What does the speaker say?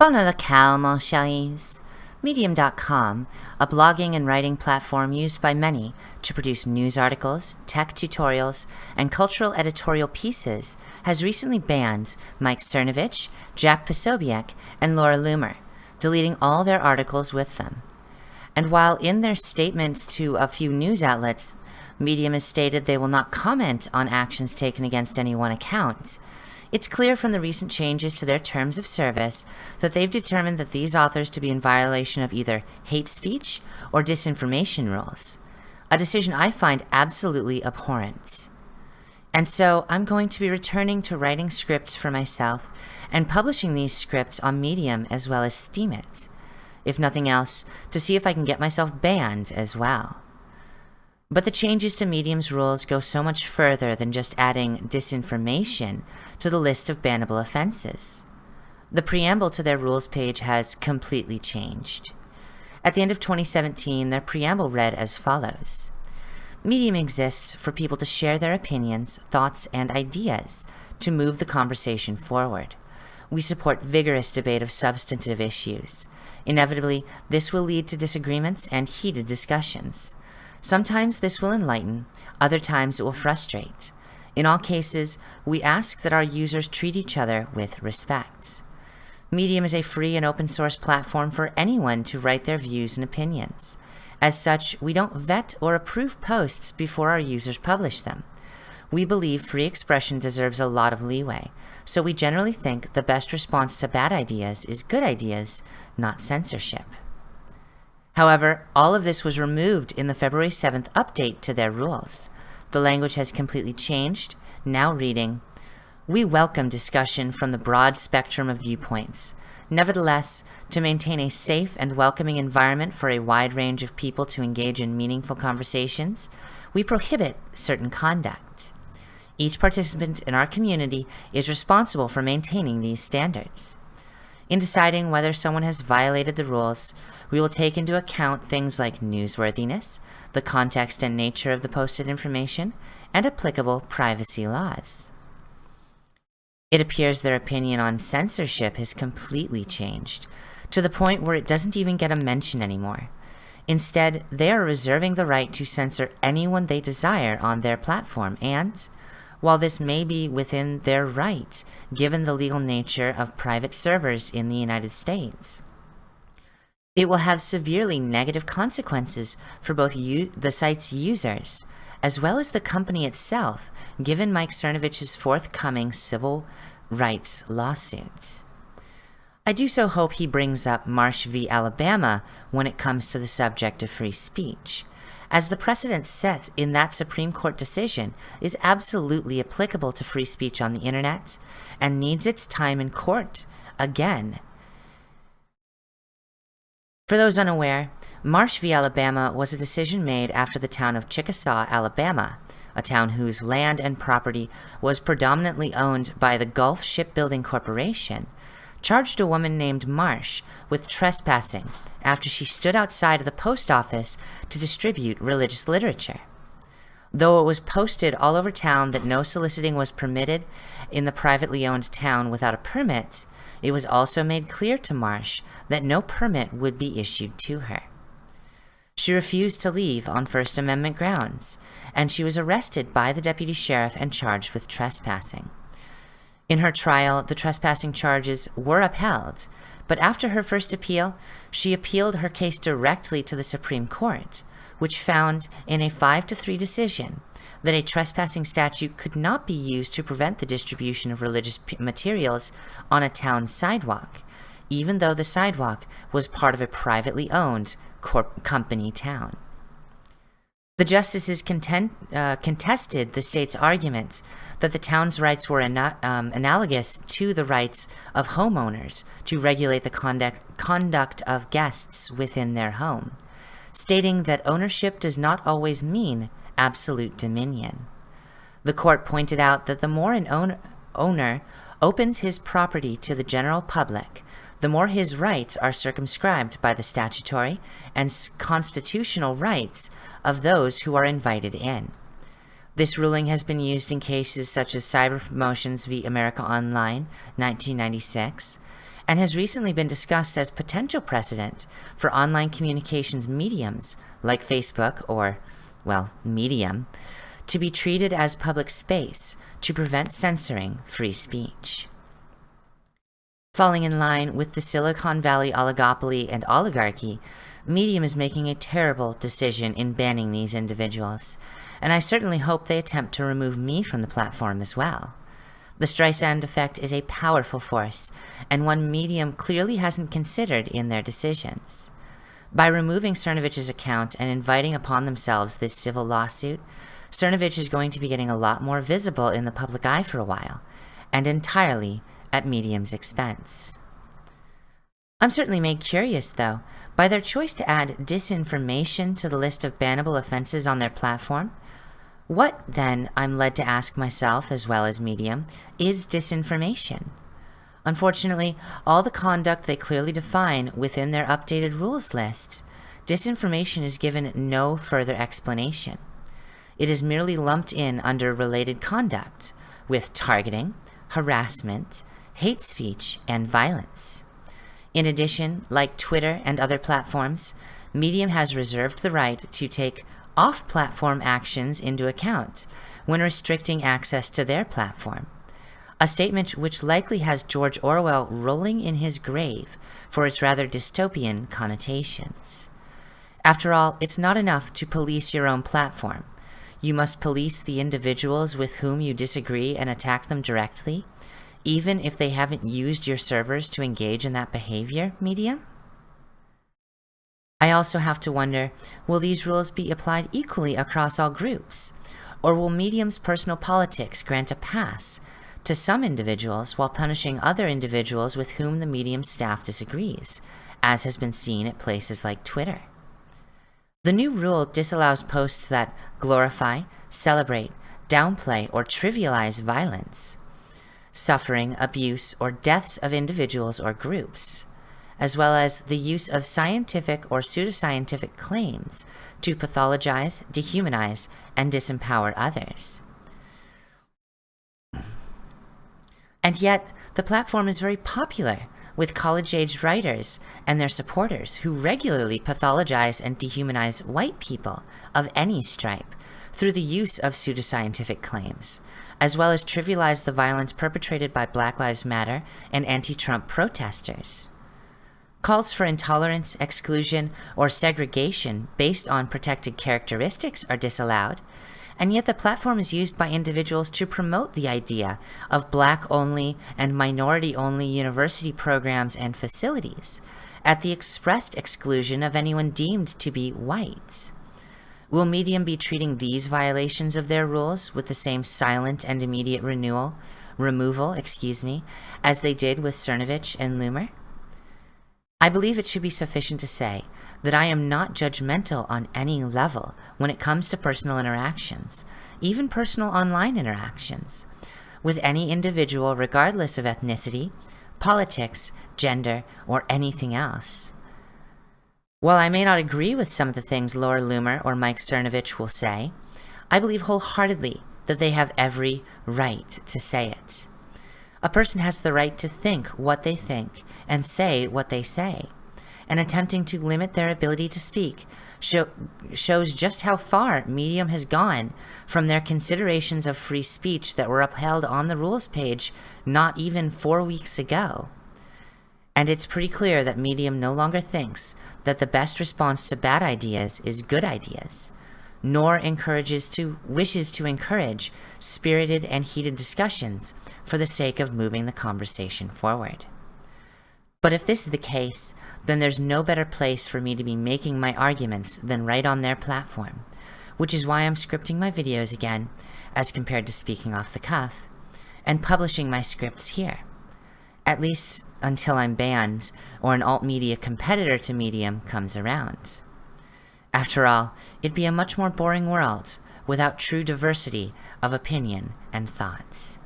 Bonne la calme, chéris. Medium.com, a blogging and writing platform used by many to produce news articles, tech tutorials, and cultural editorial pieces, has recently banned Mike Cernovich, Jack Posobiec, and Laura Loomer, deleting all their articles with them. And while in their statements to a few news outlets, Medium has stated they will not comment on actions taken against any one account, it's clear from the recent changes to their terms of service that they've determined that these authors to be in violation of either hate speech or disinformation rules, a decision I find absolutely abhorrent. And so I'm going to be returning to writing scripts for myself and publishing these scripts on Medium as well as Steemit, if nothing else, to see if I can get myself banned as well. But the changes to Medium's rules go so much further than just adding disinformation to the list of bannable offenses. The preamble to their rules page has completely changed. At the end of 2017, their preamble read as follows. Medium exists for people to share their opinions, thoughts, and ideas to move the conversation forward. We support vigorous debate of substantive issues. Inevitably, this will lead to disagreements and heated discussions. Sometimes this will enlighten, other times it will frustrate. In all cases, we ask that our users treat each other with respect. Medium is a free and open source platform for anyone to write their views and opinions. As such, we don't vet or approve posts before our users publish them. We believe free expression deserves a lot of leeway, so we generally think the best response to bad ideas is good ideas, not censorship. However, all of this was removed in the February 7th update to their rules. The language has completely changed, now reading, We welcome discussion from the broad spectrum of viewpoints. Nevertheless, to maintain a safe and welcoming environment for a wide range of people to engage in meaningful conversations, we prohibit certain conduct. Each participant in our community is responsible for maintaining these standards. In deciding whether someone has violated the rules, we will take into account things like newsworthiness, the context and nature of the posted information, and applicable privacy laws. It appears their opinion on censorship has completely changed, to the point where it doesn't even get a mention anymore. Instead, they are reserving the right to censor anyone they desire on their platform and, while this may be within their right, given the legal nature of private servers in the United States. It will have severely negative consequences for both the site's users, as well as the company itself, given Mike Cernovich's forthcoming civil rights lawsuit. I do so hope he brings up Marsh v. Alabama when it comes to the subject of free speech as the precedent set in that Supreme Court decision is absolutely applicable to free speech on the internet and needs its time in court again. For those unaware, Marsh v. Alabama was a decision made after the town of Chickasaw, Alabama, a town whose land and property was predominantly owned by the Gulf Shipbuilding Corporation, charged a woman named Marsh with trespassing after she stood outside of the post office to distribute religious literature. Though it was posted all over town that no soliciting was permitted in the privately owned town without a permit, it was also made clear to Marsh that no permit would be issued to her. She refused to leave on First Amendment grounds, and she was arrested by the deputy sheriff and charged with trespassing. In her trial, the trespassing charges were upheld, but after her first appeal, she appealed her case directly to the Supreme Court, which found in a 5 to 3 decision that a trespassing statute could not be used to prevent the distribution of religious materials on a town sidewalk, even though the sidewalk was part of a privately owned company town. The justices content, uh, contested the state's arguments that the town's rights were ana um, analogous to the rights of homeowners to regulate the conduct, conduct of guests within their home, stating that ownership does not always mean absolute dominion. The court pointed out that the more an own owner opens his property to the general public, the more his rights are circumscribed by the statutory and constitutional rights of those who are invited in. This ruling has been used in cases such as Cyber Promotions v. America Online, 1996, and has recently been discussed as potential precedent for online communications mediums like Facebook or, well, Medium, to be treated as public space to prevent censoring free speech. Falling in line with the Silicon Valley oligopoly and oligarchy, Medium is making a terrible decision in banning these individuals, and I certainly hope they attempt to remove me from the platform as well. The Streisand effect is a powerful force, and one Medium clearly hasn't considered in their decisions. By removing Cernovich's account and inviting upon themselves this civil lawsuit, Cernovich is going to be getting a lot more visible in the public eye for a while, and entirely at Medium's expense. I'm certainly made curious, though, by their choice to add disinformation to the list of bannable offenses on their platform. What, then, I'm led to ask myself, as well as Medium, is disinformation? Unfortunately, all the conduct they clearly define within their updated rules list, disinformation is given no further explanation. It is merely lumped in under related conduct, with targeting, harassment, hate speech, and violence. In addition, like Twitter and other platforms, Medium has reserved the right to take off-platform actions into account when restricting access to their platform. A statement which likely has George Orwell rolling in his grave for its rather dystopian connotations. After all, it's not enough to police your own platform. You must police the individuals with whom you disagree and attack them directly, even if they haven't used your servers to engage in that behavior, Medium? I also have to wonder, will these rules be applied equally across all groups? Or will Medium's personal politics grant a pass to some individuals while punishing other individuals with whom the Medium staff disagrees, as has been seen at places like Twitter? The new rule disallows posts that glorify, celebrate, downplay, or trivialize violence, suffering, abuse, or deaths of individuals or groups, as well as the use of scientific or pseudoscientific claims to pathologize, dehumanize, and disempower others. And yet, the platform is very popular with college-aged writers and their supporters who regularly pathologize and dehumanize white people of any stripe through the use of pseudoscientific claims, as well as trivialize the violence perpetrated by Black Lives Matter and anti-Trump protesters. Calls for intolerance, exclusion, or segregation based on protected characteristics are disallowed, and yet the platform is used by individuals to promote the idea of black-only and minority-only university programs and facilities, at the expressed exclusion of anyone deemed to be white. Will Medium be treating these violations of their rules with the same silent and immediate renewal, removal, excuse me, as they did with Cernovich and Loomer? I believe it should be sufficient to say that I am not judgmental on any level when it comes to personal interactions, even personal online interactions, with any individual regardless of ethnicity, politics, gender, or anything else. While I may not agree with some of the things Laura Loomer or Mike Cernovich will say, I believe wholeheartedly that they have every right to say it. A person has the right to think what they think and say what they say and attempting to limit their ability to speak show, shows just how far Medium has gone from their considerations of free speech that were upheld on the rules page not even four weeks ago. And it's pretty clear that Medium no longer thinks that the best response to bad ideas is good ideas, nor encourages to wishes to encourage spirited and heated discussions for the sake of moving the conversation forward. But if this is the case, then there's no better place for me to be making my arguments than right on their platform, which is why I'm scripting my videos again, as compared to speaking off the cuff, and publishing my scripts here. At least until I'm banned, or an alt-media competitor to Medium comes around. After all, it'd be a much more boring world without true diversity of opinion and thoughts.